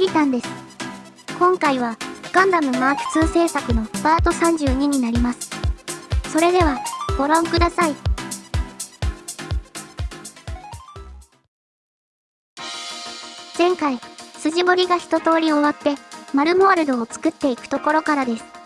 きりたんです。今回は、ガンダムマーク2制作のパート32になります。それでは、ご覧ください。前回、筋彫りが一通り終わって、マルモワルドを作っていくところからです。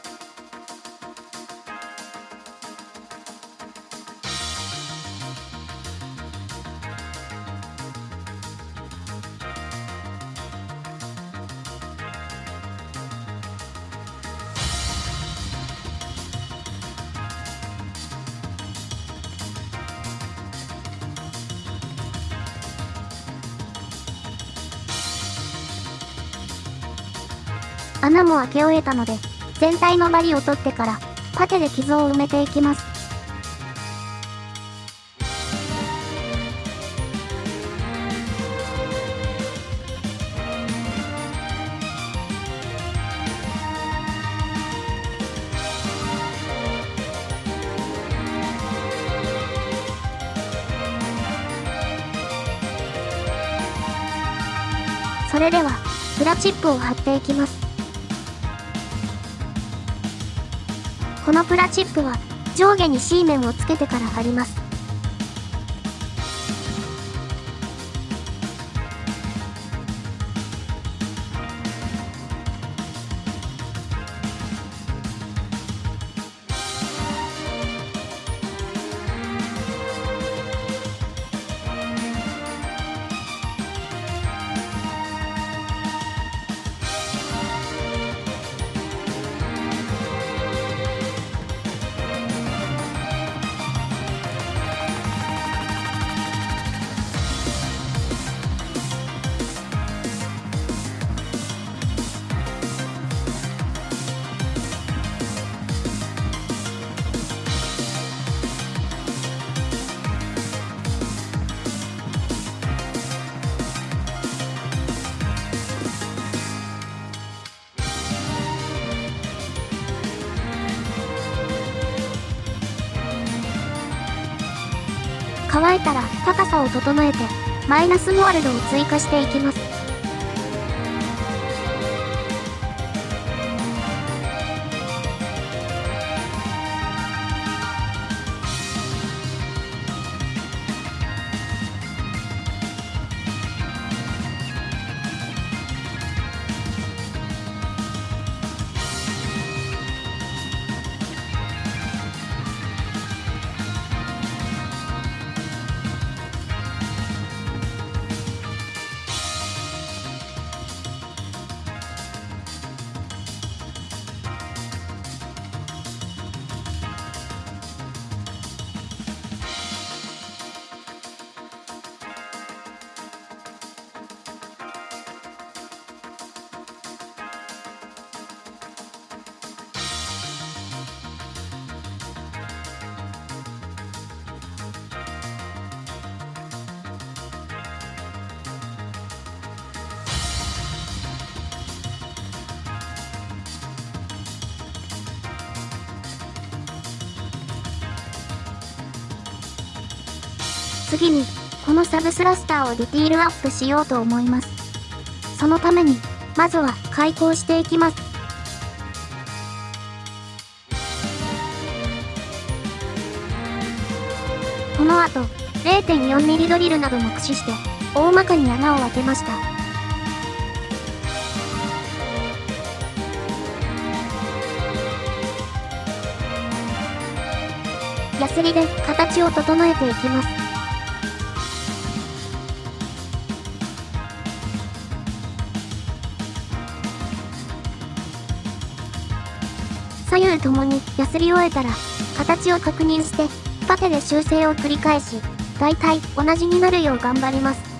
穴も開け終えたので、全体のバリを取ってから、パテで傷を埋めていきます。それでは、プラチップを貼っていきます。このプラチップは上下に C 面をつけてから貼ります。乾いたら高さを整えて、マイナスモールドを追加していきます。次に、このサブスラスターをディティールアップしようと思います。そのために、まずは開口していきます。この後、0.4mm ドリルなども駆使して、大まかに穴を開けました。ヤスリで形を整えていきます。ともにヤスり終えたら、形を確認して、パテで修正を繰り返し、大体同じになるよう頑張ります。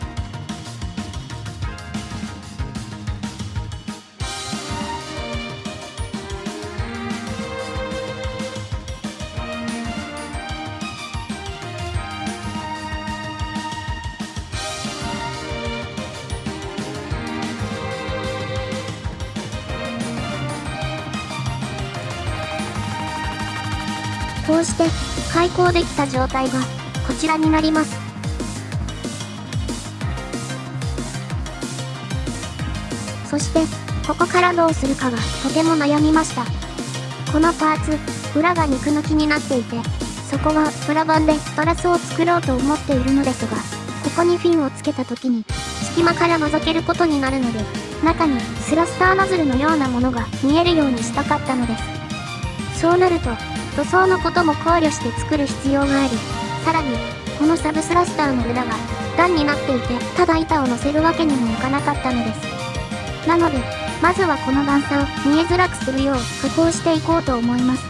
こうして開口できた状態がこちらになります。そして、ここからどうするかがとても悩みました。このパーツ、裏が肉抜きになっていて、そこはプラ板でトラスを作ろうと思っているのですが、ここにフィンをつけた時に、隙間から覗けることになるので、中にスラスターノズルのようなものが見えるようにしたかったのです。そうなると、塗装のことも考慮して作る必要があり、さらに、このサブスラスターの裏が段になっていて、ただ板を乗せるわけにもいかなかったのです。なので、まずはこの段差を見えづらくするよう加工していこうと思います。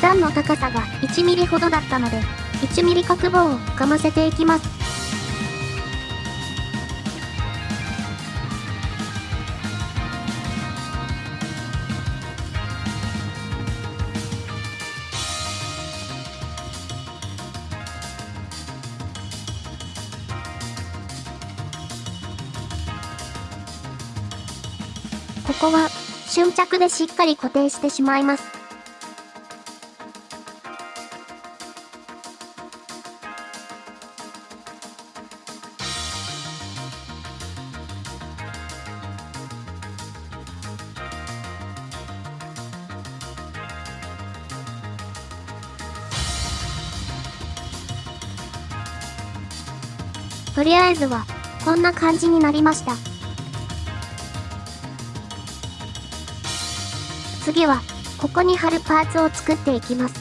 段の高さが1ミリほどだったので、1ミリ角棒をかませていきます。こは、瞬着でしっかり固定してしまいます。とりあえずは、こんな感じになりました。次は、ここに貼るパーツを作っていきます。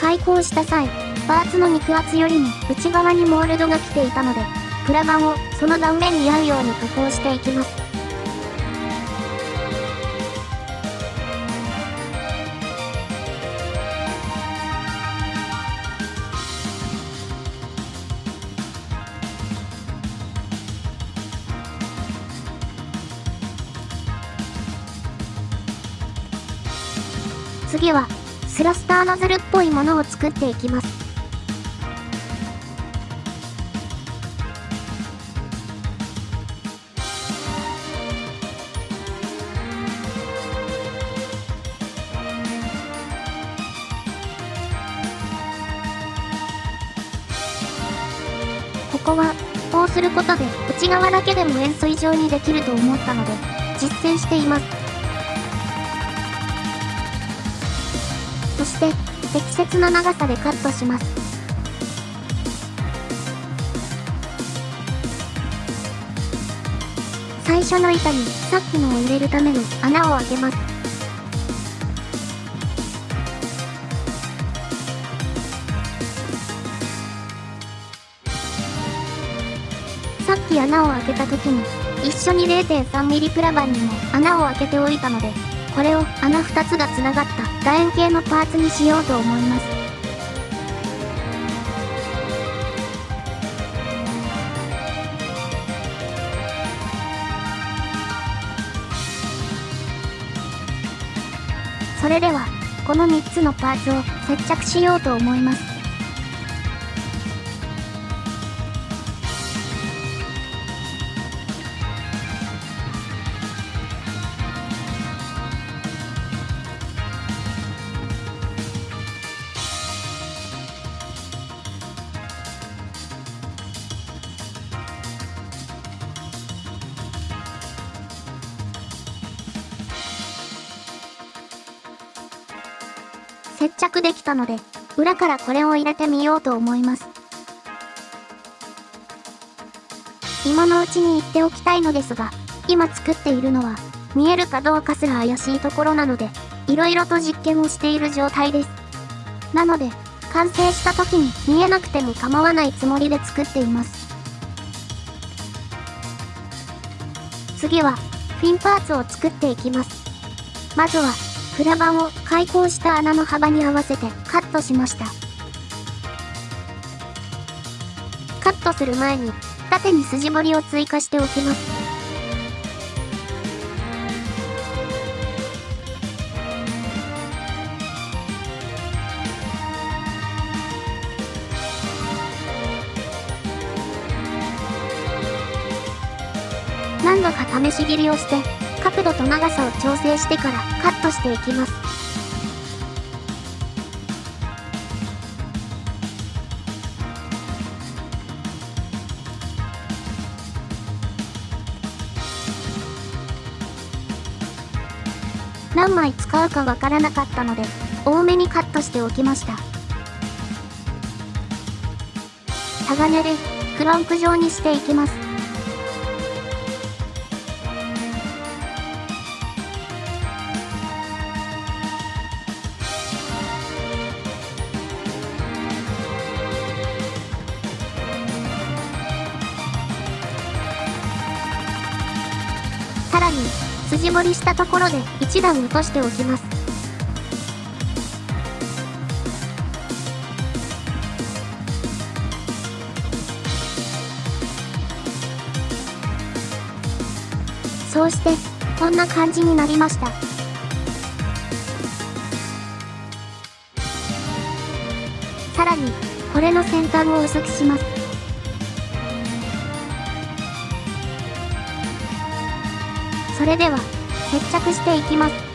開口した際、パーツの肉厚よりも内側にモールドが来ていたので、プラ板をその断面に合うように加工していきます。スラスターノズルっぽいものを作っていきます。ここは、こうすることで内側だけでも円錐状にできると思ったので、実践しています。そして適切な長さでカットします。最初の板にさっきのを入れるための穴を開けます。さっき穴を開けた時に一緒に 0.3mm プラ板にも穴を開けておいたのでこれを穴2つが繋がった楕円形のパーツにしようと思います。それでは、この3つのパーツを接着しようと思います。接着できたので、裏からこれを入れてみようと思います。今のうちに言っておきたいのですが、今作っているのは、見えるかどうかすら怪しいところなので、色々と実験をしている状態です。なので、完成した時に見えなくても構わないつもりで作っています。次は、フィンパーツを作っていきます。まずは、プラ板を開口した穴の幅に合わせてカットしました。カットする前に縦に筋彫りを追加しておきます。何度か試し切りをして角度と長さを調整してからカットしていきます。何枚使うかわからなかったので、多めにカットしておきました。タガネで、クロンク状にしていきます。に、筋彫りしたところで一段落としておきます。そうして、こんな感じになりました。さらに、これの先端を薄くします。それでは、接着していきます。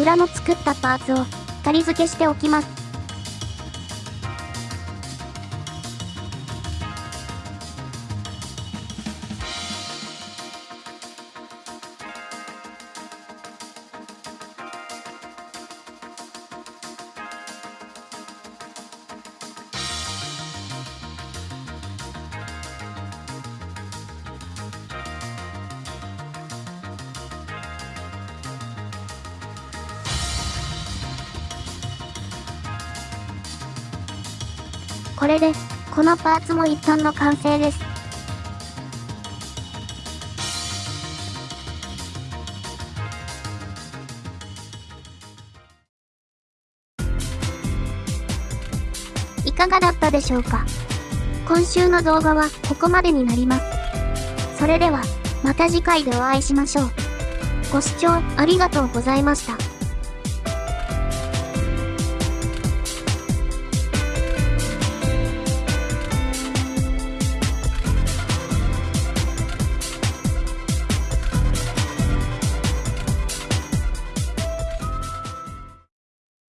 裏の作ったパーツを、仮付けしておきます。これで、このパーツも一旦の完成です。いかがだったでしょうか？今週の動画はここまでになります。それでは、また次回でお会いしましょう。ご視聴ありがとうございました。